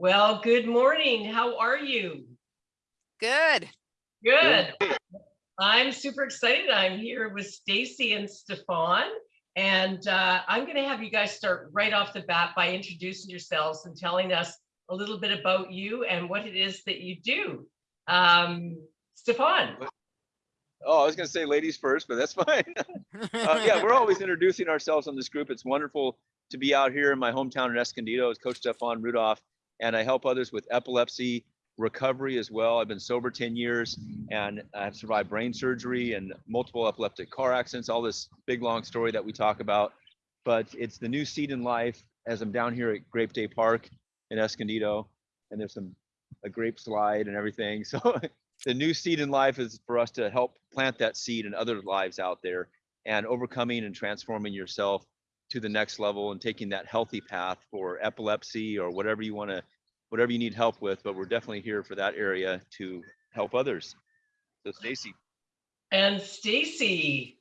Well, good morning. How are you? Good. Good. I'm super excited. I'm here with Stacy and Stefan, and uh, I'm going to have you guys start right off the bat by introducing yourselves and telling us a little bit about you and what it is that you do. Um, Stefan. Oh, I was going to say ladies first, but that's fine. uh, yeah, we're always introducing ourselves on this group. It's wonderful to be out here in my hometown in Escondido as Coach Stefan Rudolph, and I help others with epilepsy recovery as well. I've been sober 10 years and I've survived brain surgery and multiple epileptic car accidents, all this big long story that we talk about. But it's the new seed in life as I'm down here at Grape Day Park in Escondido, and there's some a grape slide and everything. So the new seed in life is for us to help plant that seed in other lives out there and overcoming and transforming yourself to the next level and taking that healthy path for epilepsy or whatever you want to whatever you need help with but we're definitely here for that area to help others. So stacy. And stacy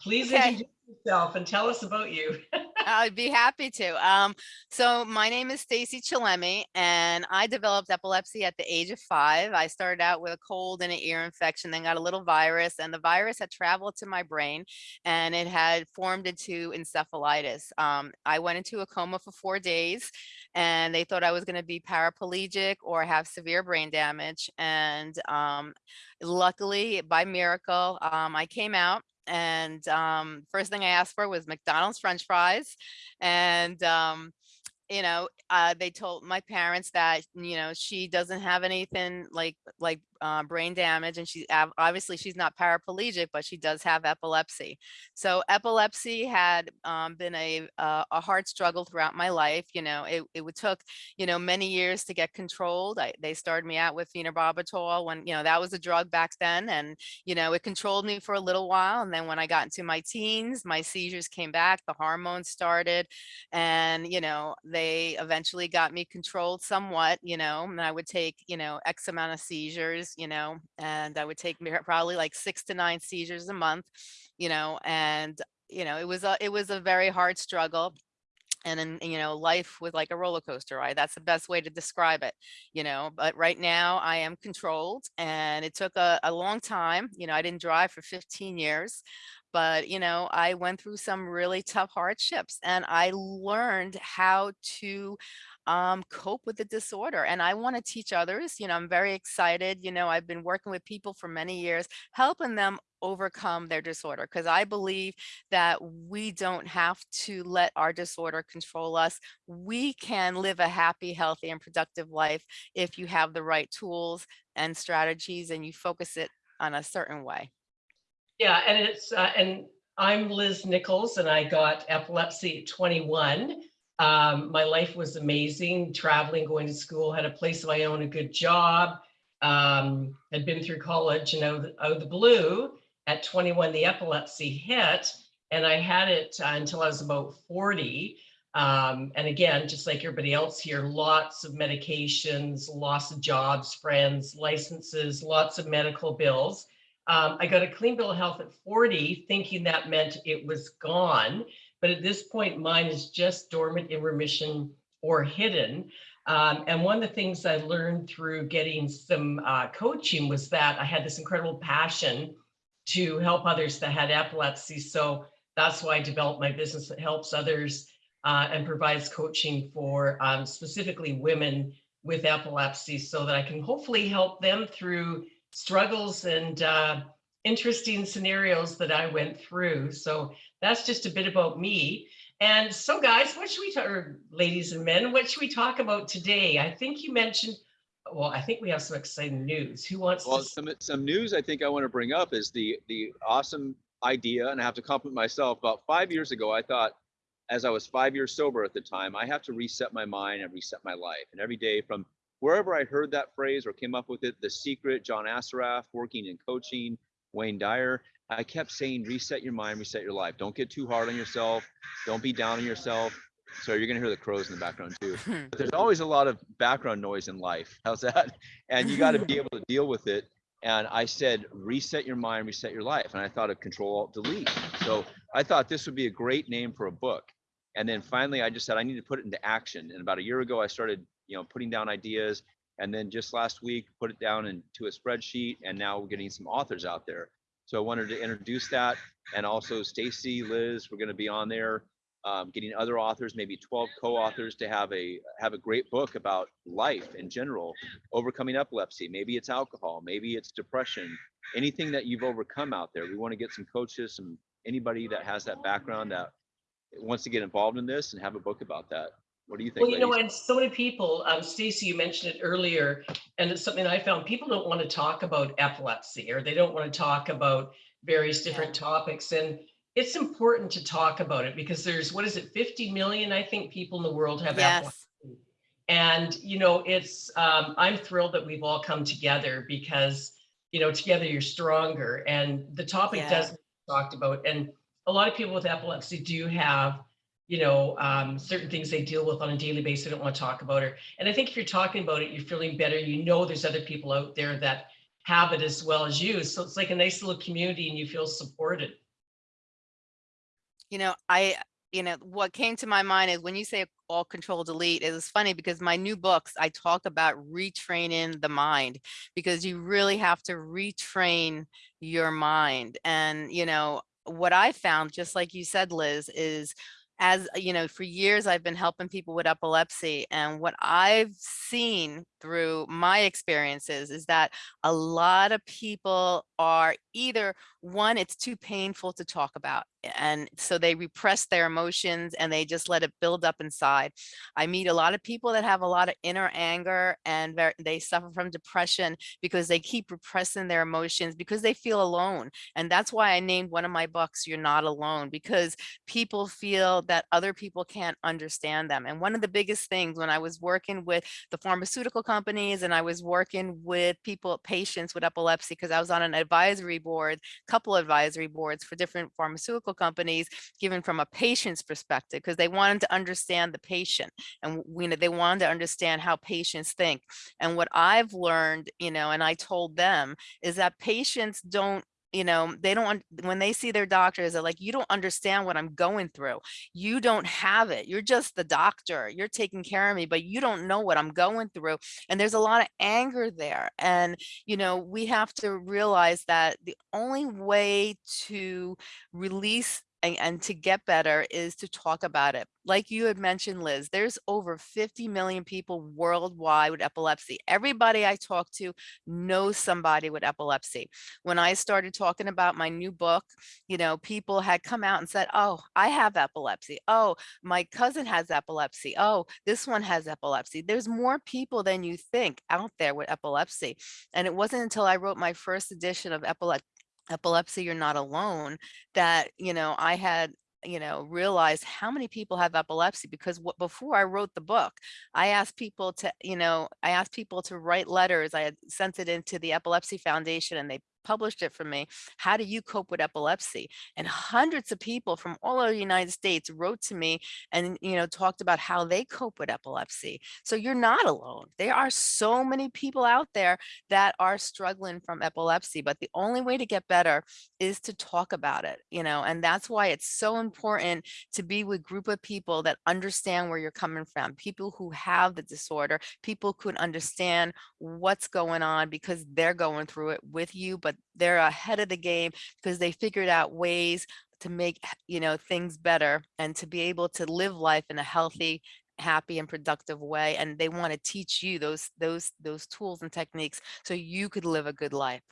please Okay. introduce yourself and tell us about you I'd be happy to. Um, so my name is Stacy Chillemi and I developed epilepsy at the age of five. I started out with a cold and an ear infection, then got a little virus and the virus had traveled to my brain and it had formed into encephalitis. Um, I went into a coma for four days and they thought I was going to be paraplegic or have severe brain damage. And um, luckily, by miracle, um, I came out and um, first thing I asked for was McDonald's French fries, and um, you know, uh, they told my parents that you know she doesn't have anything like like uh, brain damage, and she obviously she's not paraplegic, but she does have epilepsy. So epilepsy had um, been a uh, a hard struggle throughout my life. You know, it it would took you know many years to get controlled. I, they started me out with phenobarbital when you know that was a drug back then, and you know it controlled me for a little while. And then when I got into my teens, my seizures came back, the hormones started, and you know they eventually got me controlled somewhat you know and i would take you know x amount of seizures you know and i would take probably like six to nine seizures a month you know and you know it was a it was a very hard struggle and then you know life was like a roller coaster ride that's the best way to describe it you know but right now i am controlled and it took a, a long time you know i didn't drive for 15 years but you know i went through some really tough hardships and i learned how to um, cope with the disorder and i want to teach others you know i'm very excited you know i've been working with people for many years helping them overcome their disorder because i believe that we don't have to let our disorder control us we can live a happy healthy and productive life if you have the right tools and strategies and you focus it on a certain way. Yeah and it's uh, and i'm liz nichols and i got epilepsy at 21 um, my life was amazing. Traveling going to school had a place of my own a good job. Um, had been through college and out, of the- blue at 21 the epilepsy hit and i had it uh, until i was about 40 um, and again just like everybody else here lots of medications lots of jobs friends licenses lots of medical bills. Um, I got a clean bill of health at 40, thinking that meant it was gone. But at this point, mine is just dormant in remission or hidden. Um, and one of the things I learned through getting some uh, coaching was that I had this incredible passion to help others that had epilepsy. So that's why I developed my business that helps others uh, and provides coaching for um, specifically women with epilepsy so that I can hopefully help them through struggles and uh, interesting scenarios that I went through. So that's just a bit about me. And so, guys, what should we talk, or ladies and men, what should we talk about today? I think you mentioned, well, I think we have some exciting news. Who wants well to? some some news i think i want to bring up is the the awesome idea and i have to compliment myself about five years ago i thought as i was five years sober at the time i have to reset my mind and reset my life and every day from wherever i heard that phrase or came up with it the secret john assaraf working in coaching wayne dyer i kept saying reset your mind reset your life. Don't get too hard on yourself. Don't be down on yourself. So you're gonna hear the crows in the background too. Hmm. But there's always a lot of background noise in life. How's that? And you got to be able to deal with it. And i said reset your mind reset your life. And i thought of control alt delete. So i thought this would be a great name for a book. And then finally, I just said I need to put it into action. And about a year ago, I started, you know, putting down ideas. And then just last week, put it down into a spreadsheet. And now we're getting some authors out there. So I wanted to introduce that. And also Stacy, Liz, we're going to be on there, um, getting other authors, maybe 12 co-authors to have a have a great book about life in general, overcoming epilepsy. Maybe it's alcohol, maybe it's depression, anything that you've overcome out there. We want to get some coaches, some anybody that has that background that wants to get involved in this and have a book about that. What do you think? Well, you know, and so many people, um, Stacy, you mentioned it earlier, and it's something I found, people don't want to talk about epilepsy or they don't want to talk about various different topics. And it's important to talk about it because there's, what is it, 50 million, I think, people in the world have epilepsy. Yes. And, you know, it's, um, I'm thrilled that we've all come together because, you know, together you're stronger and the topic Yeah. doesn't talked about. And a lot of people with epilepsy do have, you know, um, certain things they deal with on a daily basis. They don't want to talk about it. And I think if you're talking about it, you're feeling better. You know, there's other people out there that have it as well as you. So it's like a nice little community and you feel supported. You know, I, you know, what came to my mind is when you say all control delete, it was funny because my new books, I talk about retraining the mind because you really have to retrain your mind. And, you know, what I found, just like you said, Liz, is as you know, for years I've been helping people with epilepsy. And what I've seen through my experiences is that a lot of people are either one, it's too painful to talk about. And so they repress their emotions and they just let it build up inside. I meet a lot of people that have a lot of inner anger and they suffer from depression because they keep repressing their emotions because they feel alone. And that's why I named one of my books, You're Not Alone, because people feel that other people can't understand them. And one of the biggest things when I was working with the pharmaceutical companies and I was working with people, patients with epilepsy, because I was on an advisory board, couple advisory boards for different pharmaceutical companies, given from a patient's perspective, because they wanted to understand the patient and we know they wanted to understand how patients think. And what I've learned, you know, and I told them is that patients don't you know, they don't, when they see their doctors, they're like, you don't understand what I'm going through. You don't have it. You're just the doctor. You're taking care of me, but you don't know what I'm going through. And there's a lot of anger there. And, you know, we have to realize that the only way to release and, and to get better is to talk about it. Like you had mentioned, Liz, there's over 50 million people worldwide with epilepsy. Everybody I talk to knows somebody with epilepsy. When I started talking about my new book, you know, people had come out and said, oh, I have epilepsy. Oh, my cousin has epilepsy. Oh, this one has epilepsy. There's more people than you think out there with epilepsy. And it wasn't until I wrote my first edition of epilepsy epilepsy you're not alone that you know i had you know realized how many people have epilepsy because what before i wrote the book i asked people to you know i asked people to write letters i had sent it into the epilepsy foundation and they published it for me how do you cope with epilepsy? And hundreds of people from all over the united states wrote to me and you know talked about how they cope with epilepsy. So you're not alone. There are so many people out there that are struggling from epilepsy but the only way to get better is to talk about it you know and that's why it's so important to be with a group of people that understand where you're coming from people who have the disorder people could understand what's going on because they're going through it with you but they're ahead of the game because they figured out ways to make you know things better and to be able to live life in a healthy happy and productive way and they want to teach you those those those tools and techniques so you could live a good life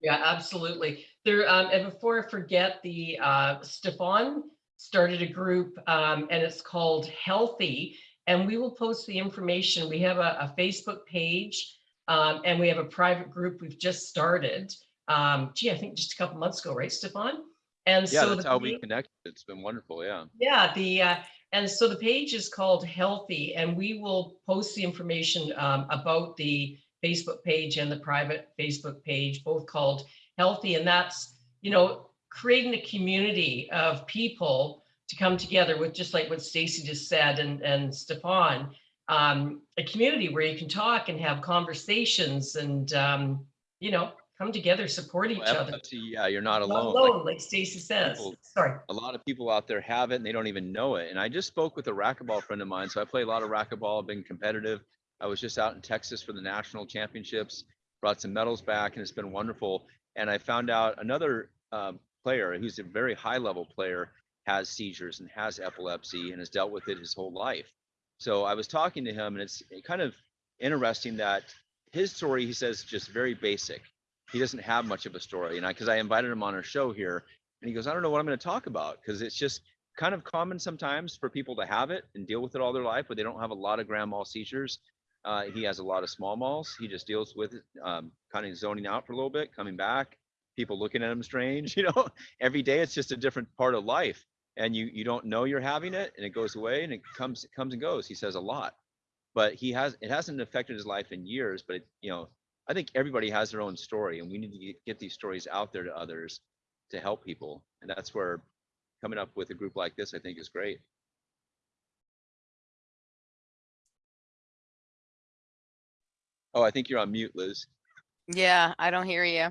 Yeah, absolutely. There, um, and before I forget, the, uh, Stefan started a group, um, and it's called Healthy. And we will post the information. We have a, a Facebook page, um, and we have a private group we've just started. Um, gee, I think just a couple months ago, right, Stefan? And Yeah, so that's the how we connected. It's been wonderful. Yeah. yeah, the, uh, and so the page is called Healthy, and we will post the information um, about the Facebook page and the private Facebook page, both called Healthy, and that's, you know, creating a community of people to come together with, just like what Stacy just said and, and Stefan, um, a community where you can talk and have conversations and, um, you know, come together, support each Well, other. Yeah, you're not Not alone. Like, alone, like Stacy says. people- Sorry. a lot of people out there have it and they don't even know it. And I just spoke with a racquetball friend of mine. So I play a lot of racquetball, I've been competitive. I was just out in Texas for the national championships, brought some medals back and it's been wonderful. And I found out another um, player who's a very high level player has seizures and has epilepsy and has dealt with it his whole life. So I was talking to him and it's kind of interesting that his story, he says, just very basic. He doesn't have much of a story. And I, cause I invited him on our show here and he goes, I don't know what I'm going to talk about because it's just kind of common sometimes for people to have it and deal with it all their life, but they don't have a lot of grand mal seizures. Uh, he has a lot of small malls. He just deals with it, um, kind of zoning out for a little bit, coming back, people looking at him strange. You know, every day it's just a different part of life, and you you don't know you're having it, and it goes away, and it comes it comes and goes. He says a lot, but he has it hasn't affected his life in years. But it, you know, I think everybody has their own story, and we need to get, get these stories out there to others to help people, and that's where coming up with a group like this, I think, is great. Oh, I think you're on mute, Liz. Yeah, I don't hear you.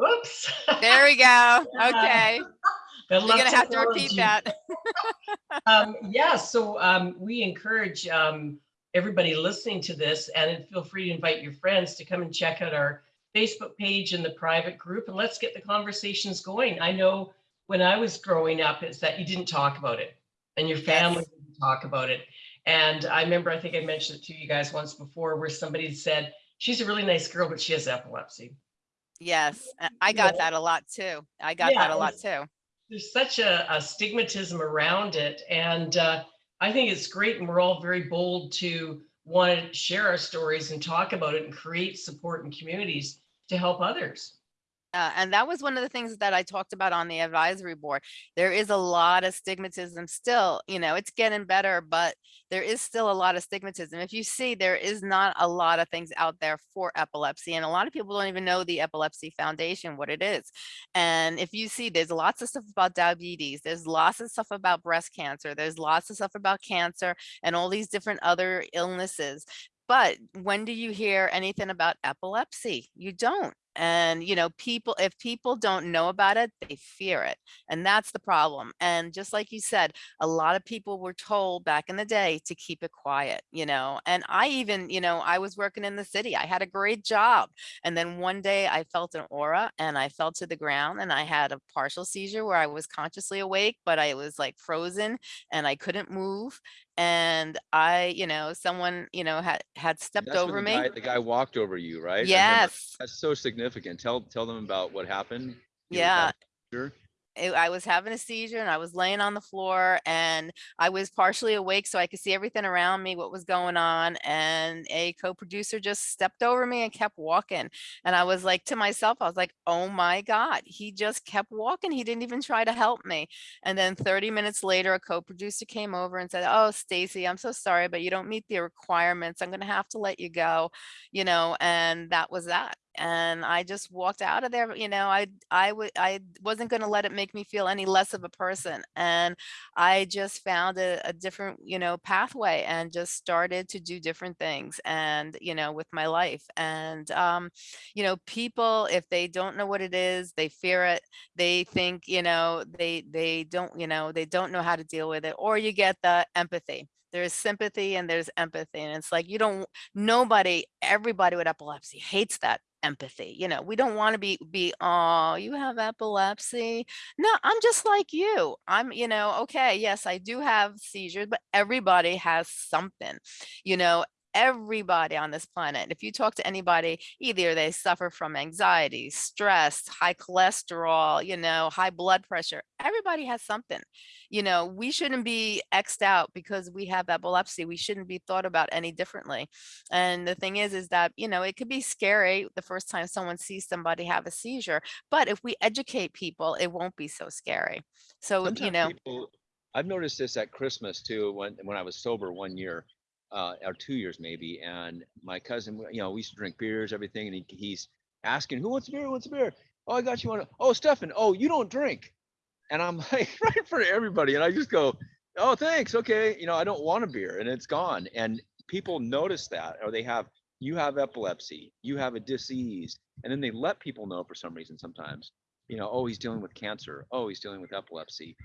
Oops. There we go. Okay. Good You're gonna have to repeat technology. that. Um, yeah, so um, we encourage um, everybody listening to this and feel free to invite your friends to come and check out our Facebook page and the private group and let's get the conversations going. I know when I was growing up, it's that you didn't talk about it and your family didn't talk about it. And I remember, I think I mentioned it to you guys once before where somebody said, she's a really nice girl, but she has epilepsy. Yes, I got Yeah. that a lot too. I got Yeah, that a lot too. there's such a, a stigmatism around it. And uh, I think it's great. And we're all very bold to want to share our stories and talk about it and create support and communities to help others. Uh, and that was one of the things that I talked about on the advisory board. There is a lot of stigmatism still, you know, it's getting better, but there is still a lot of stigmatism. If you see, there is not a lot of things out there for epilepsy. And a lot of people don't even know the Epilepsy Foundation, what it is. And if you see, there's lots of stuff about diabetes, there's lots of stuff about breast cancer, there's lots of stuff about cancer and all these different other illnesses. But when do you hear anything about epilepsy? You don't. And, you know, people, if people don't know about it, they fear it. And that's the problem. And just like you said, a lot of people were told back in the day to keep it quiet, you know, and I even, you know, I was working in the city. I had a great job. And then one day I felt an aura and I fell to the ground and I had a partial seizure where I was consciously awake, but I was like frozen and I couldn't move. And I, you know, someone, you know, had, had stepped That's when over the me. guy- The guy walked over you, right? I remember. Yes. That's so significant. Tell, tell them about what happened. You were Yeah. seizure? It- I was having a seizure and I was laying on the floor and I was partially awake so I could see everything around me, what was going on. And a co-producer just stepped over me and kept walking. And I was like to myself, I was like, oh my God, he just kept walking. He didn't even try to help me. And then 30 minutes later, a co-producer came over and said, oh, Stacy, I'm so sorry, but you don't meet the requirements. I'm going to have to let you go, you know, and that was that and I just walked out of there. You know, I I would I wasn't going to let it make me feel any less of a person, and I just found a, a different you know pathway and just started to do different things and you know with my life and um you know people if they don't know what it is they fear it they think you know they they don't you know they don't know how to deal with it or you get the empathy there's sympathy and there's empathy and it's like you don't nobody everybody with epilepsy hates that empathy you know we don't want to be be oh you have epilepsy. No i'm just like you i'm you know okay yes i do have seizures but everybody has something you know everybody on this planet if you talk to anybody either they suffer from anxiety stress high cholesterol you know high blood pressure everybody has something you know we shouldn't be xed out because we have epilepsy we shouldn't be thought about any differently and the thing is, is that, you know, it could be scary the first time someone sees somebody have a seizure, but if we educate people, it won't be so scary. So, you know, people- I've noticed this at Christmas too, when, when I was sober one year, uh, or two years maybe, and my cousin, you know, we used to drink beers, everything, and he, he's asking, who wants a beer, who wants a beer? Oh, I got you one. Oh, Stefan, oh, you don't drink. And I'm like, right in front of everybody, and I just go, oh, thanks, okay, you know, I don't want a beer, and it's gone. And people notice that, or they have you have epilepsy, you have a disease, and then they let people know for some reason sometimes, you know, oh, he's dealing with cancer, oh, he's dealing with epilepsy.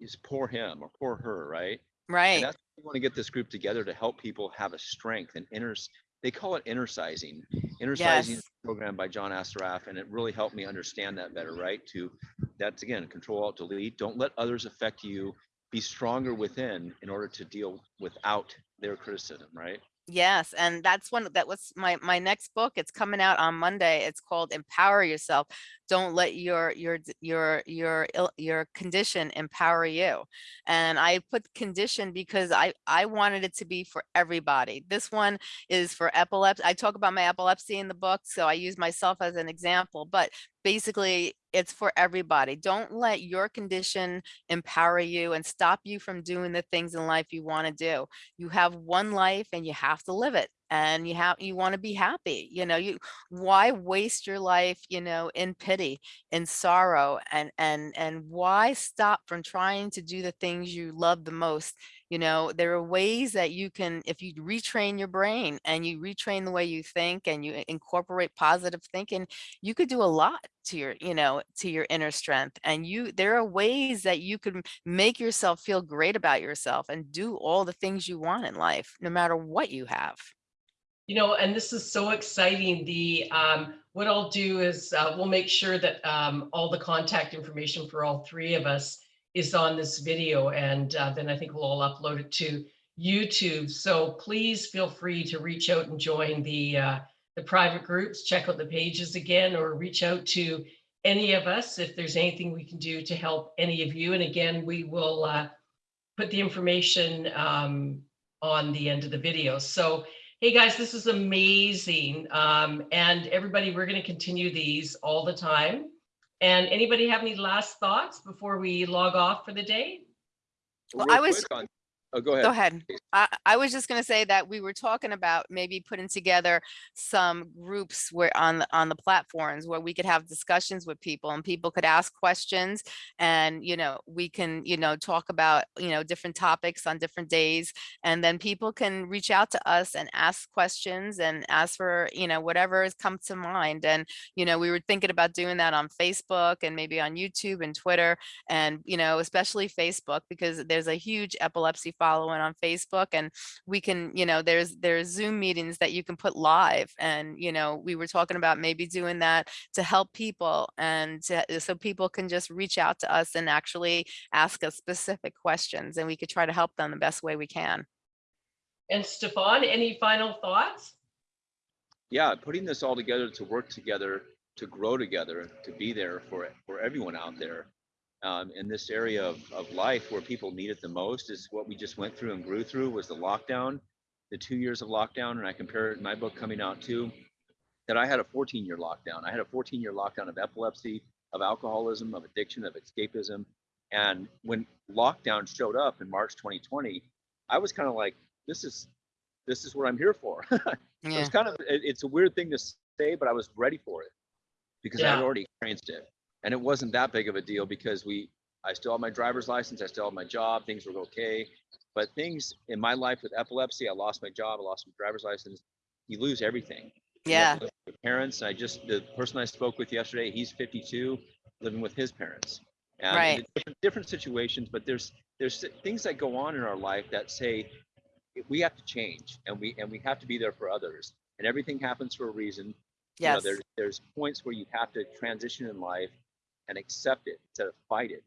Is poor him or poor her, right? Right. And that's we want to get this group together to help people have a strength and inner. They call it inner-sizing. Inner-sizing Yes. program by John Assaraf, and it really helped me understand that better. Right? To that's again, control alt delete. Don't let others affect you. Be stronger within in order to deal without their criticism. Right? Yes, and that's one that was my my next book. It's coming out on Monday. It's called Empower Yourself. Don't let your your your your your condition empower you. And I put condition because I I wanted it to be for everybody. This one is for epilepsy. I talk about my epilepsy in the book, so I use myself as an example, but basically it's for everybody. Don't let your condition empower you and stop you from doing the things in life you want to do you have one life and you have to live it and you have you want to be happy you know you why waste your life you know in pity in sorrow and and and why stop from trying to do the things you love the most? You know there are ways that you can if you retrain your brain and you retrain the way you think and you incorporate positive thinking you could do a lot to your you know to your inner strength and you there are ways that you can make yourself feel great about yourself and do all the things you want in life no matter what you have You know, and this is so exciting. The, um, what I'll do is, uh, we'll make sure that, um, all the contact information for all three of us is on this video and, uh, then I think we'll all upload it to YouTube. So please feel free to reach out and join the, uh, the private groups, check out the pages again, or reach out to any of us if there's anything we can do to help any of you. And again, we will, uh, put the information, um, on the end of the video. So, Hey guys, this is amazing. Um, and everybody, we're going to continue these all the time. And anybody have any last thoughts before we log off for the day? Well, Real I was- quick on- oh, go ahead. Go ahead. I, I was just going to say that we were talking about maybe putting together some groups where on the, on the platforms where we could have discussions with people and people could ask questions and, you know, we can, you know, talk about, you know, different topics on different days. And then people can reach out to us and ask questions and ask for, you know, whatever has come to mind. And, you know, we were thinking about doing that on Facebook and maybe on YouTube and Twitter and you know especially facebook because there's a huge epilepsy following on facebook and we can you know there's there's zoom meetings that you can put live and you know we were talking about maybe doing that to help people and to, uh, so people can just reach out to us and actually ask us specific questions and we could try to help them the best way we can And Stefan, any final thoughts? yeah, putting this all together to work together, to grow together, to be there for for everyone out there um, in this area of, of life where people need it the most is what we just went through and grew through was the lockdown, the two years of lockdown, and I compare it in my book coming out too. That I had a 14 year lockdown. I had a 14 year lockdown of epilepsy, of alcoholism, of addiction, of escapism. And when lockdown showed up in March 2020, I was kind of like, this is this is what I'm here for. Yeah It's kind of it- it's a weird thing to say, but I was ready for it because I had already experienced it, and it wasn't that big of a deal because we I still have my driver's license, I still have my job, things were okay, but things in my life with epilepsy, I lost my job, I lost my driver's license. You lose everything. Yeah parents. I just the person I spoke with yesterday, he's 52, living with his parents. And Right. different, different situations, but there's there's things that go on in our life that say we have to change and we and we have to be there for others and everything happens for a reason you know there's there's points where you have to transition in life and accept it instead of fight it.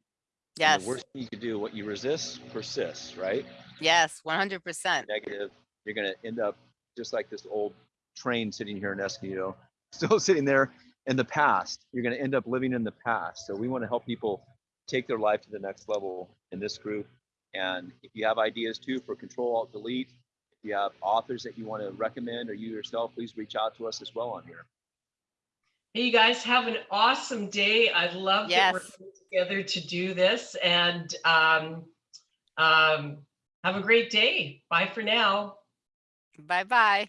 And yes. the worst thing you can do what you resist persists right? Yes 100 percent. Negative. You're going to end up just like this old train sitting here in escondido still sitting there in the past. You're going to end up living in the past. So we want to help people take their life to the next level in this group. And if you have ideas too for control alt delete if you have authors that you want to recommend or you yourself please reach out to us as well on here Hey, you guys have an awesome day. I love that we're together to do this and, um, um, have a great day. Bye for now. bye bye